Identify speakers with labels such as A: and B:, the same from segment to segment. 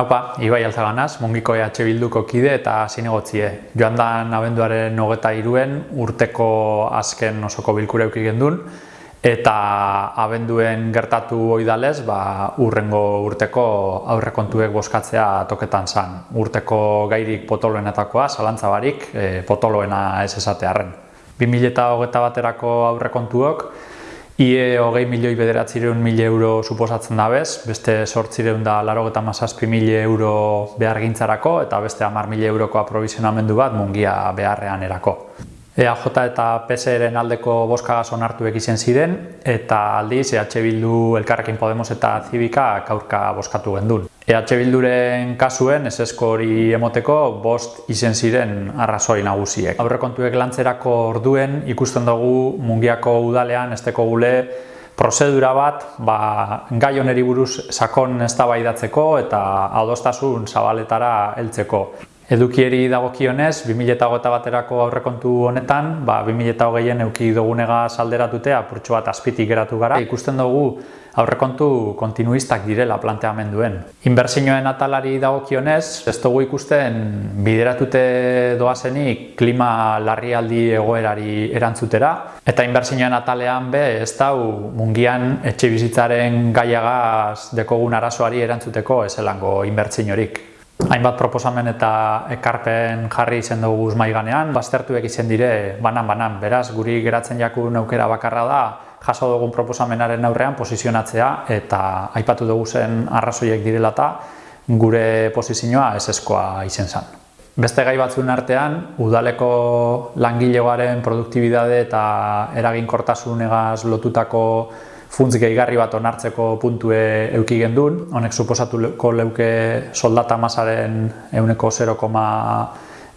A: Haupa, Ibai Alzaganaz, mungiko EH Bilduko kide eta zinegotzie. Joan da abenduaren nogeta iruen urteko azken osoko bilkura eukik gendun, eta abenduen gertatu oidalez, ba, urrengo urteko aurrekontuek boskatzea toketan zan. Urteko gairik potoloenetakoa, zalantza barik, e, potoloena ez esatearen. 2008 baterako aurrekontuok, IE hogei milioi bederatzireun mila euro suposatzen dabez, beste sortzireun da laro eta mazazpi mila euro behar gintzarako eta beste hamar mila euroko aprovizionamendu bat mungia beharrean erako. EAJ eta PSR-en aldeko boska onartu egizen ziren eta aldiz EH Bildu Elkarrekin Podemos eta Zibika kaurka boskatu gendun. EH Bilduren kasuen esesko hori emoteko bost izen ziren arrazoi nagusiek. Aurrekontuek lantzerako orduen ikusten dugu mungiako udalean esteko gule prozedura bat ba, gai oneri buruz sakon eztabaidatzeko eta adostasun zabaletara heltzeko. Edukieri dagokionez, 2008 baterako aurrekontu honetan, ba, 2008en euki dugunega salderatutea apurtxo bat azpitik geratu gara. Ikusten dugu aurrekontu kontinuistak direla planteamenduen. Inbertsioen atalari dagokionez, ez dugu ikusten bideratute doazenik klima larrialdi egoerari erantzutera. Eta inbertsioen atalean be, ez dau mungian etxe bizitzaren gaiagaz dekogun arazoari erantzuteko ezelango inbertsiorik hainbat proposamen eta ekarpen jarri izen dugu mai ganean, baztertuek izen dire banan-banan. Beraz, guri geratzen jaku aukera bakarra da, jaso dugun proposamenaren aurrean posizionatzea eta aipatu dugu zen arrazoiek direlata gure posizioa eseskoa izen zen. Beste gai batzuen artean, udaleko langilegoaren produktibidade eta eraginkortasunegaz lotutako funtz gehigarri bat onartzeko puntue euki gendun, honek suposatuko leuke soldata masaren euneko 0,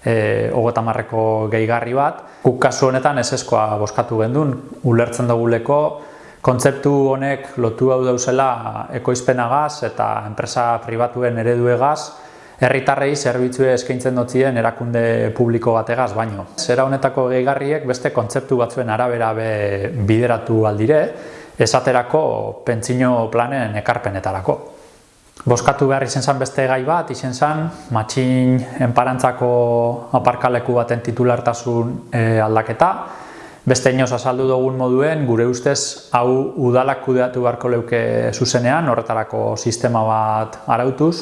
A: e, marreko gehigarri bat. Guk kasu honetan eseskoa boskatu gendun, ulertzen duguleko, kontzeptu honek lotu hau dauzela ekoizpenagaz eta enpresa pribatuen ereduegaz, herritarrei zerbitzue eskaintzen dotzien erakunde publiko bategaz baino. Zera honetako gehigarriek beste kontzeptu batzuen arabera be bideratu aldire, esaterako pentsino planen ekarpenetarako. Boskatu behar izen zan beste gai bat, izen zan matxin enparantzako aparkaleku baten titulartasun e, aldaketa. Beste inoz azaldu dugun moduen, gure ustez hau udalak kudeatu beharko leuke zuzenean, horretarako sistema bat arautuz,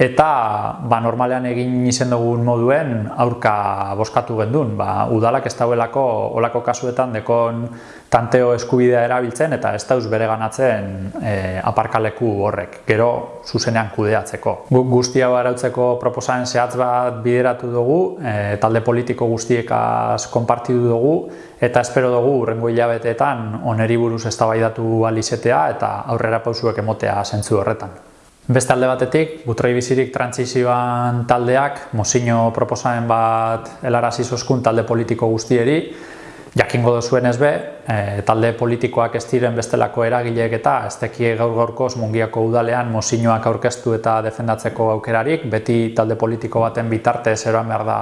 A: eta ba, normalean egin izen dugun moduen aurka boskatu gendun. Ba, udalak ez dauelako olako kasuetan dekon tanteo eskubidea erabiltzen eta ez dauz bere ganatzen e, aparkaleku horrek, gero zuzenean kudeatzeko. Guk guztia arautzeko proposamen zehatz bat bideratu dugu, e, talde politiko guztiekaz konpartidu dugu, eta espero dugu urrengo hilabeteetan oneri buruz eztabaidatu alizetea eta aurrera pausuek emotea zentzu horretan. Beste alde batetik, butroi bizirik trantzizioan taldeak, mozino proposamen bat helarazi zozkun talde politiko guztieri, Jakingo duzuen ez be, e, talde politikoak ez diren bestelako eragileek eta ez tekie gaur gaurkoz mungiako udalean mozinoak aurkeztu eta defendatzeko aukerarik, beti talde politiko baten bitarte zeroan behar da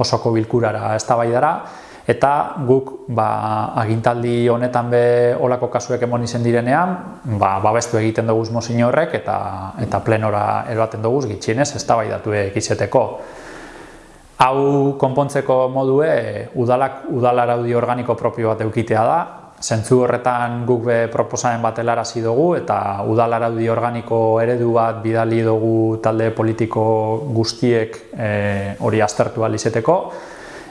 A: osoko bilkurara ez da eta guk ba, agintaldi honetan be olako kasuek emon izen direnean, ba, babestu egiten dugu mozino horrek eta, eta plenora eroaten dugu gitxienez ez da egizeteko. Hau konpontzeko modue udalak udal araudi organiko propio bat eukitea da. Zentzu horretan guk be proposamen bat helarazi dugu eta udal araudi organiko eredu bat bidali dugu talde politiko guztiek e, hori aztertu alizeteko.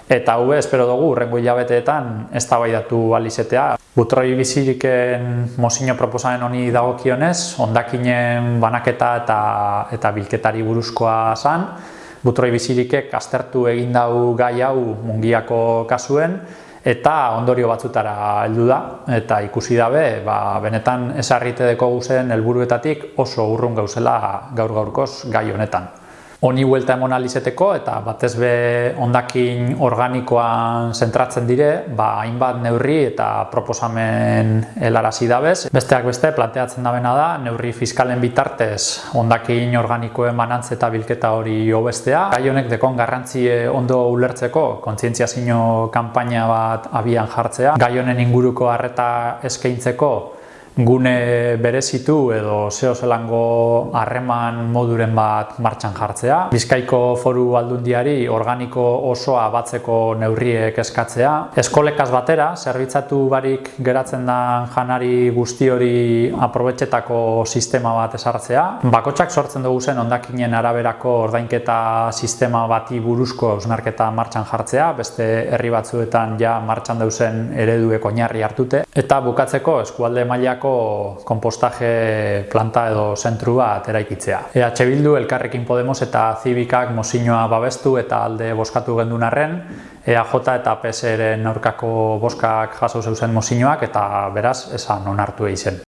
A: Eta hau espero dugu urrengo hilabeteetan eztabaidatu alizetea. Butroi biziriken mozino proposamen honi dagokionez, ondakinen banaketa eta, eta bilketari buruzkoa zan, butroi bizirikek aztertu egin dau gai hau mungiako kasuen eta ondorio batzutara heldu da. Eta ikusi dabe ba, benetan esarrite deko guzen helburuetatik oso urrun gauzela gaur gaurkoz gai honetan honi huelta emon alizeteko eta batez be ondakin organikoan zentratzen dire, ba, hainbat neurri eta proposamen helarazi dabez. Besteak beste planteatzen dabena da, neurri fiskalen bitartez ondakin organikoen banantze eta bilketa hori hobestea. Gai honek dekon garrantzie ondo ulertzeko kontzientziazio kanpaina bat abian jartzea. Gai honen inguruko harreta eskaintzeko gune berezitu edo zeo zelango harreman moduren bat martxan jartzea. Bizkaiko foru aldundiari organiko osoa batzeko neurriek eskatzea. Eskolekaz batera, zerbitzatu barik geratzen da janari guzti hori aprobetxetako sistema bat esartzea. Bakotxak sortzen dugu zen ondakinen araberako ordainketa sistema bati buruzko eusnarketa martxan jartzea, beste herri batzuetan ja martxan dauzen ereduek oinarri hartute. Eta bukatzeko eskualde mailako kompostaje planta edo zentru bat eraikitzea. EH Bildu, Elkarrekin Podemos eta Zibikak mozinoa babestu eta alde boskatu gendun arren, EAJ eta PSR-en aurkako boskak jaso zeuzen mozinoak eta beraz esan onartu egin zen.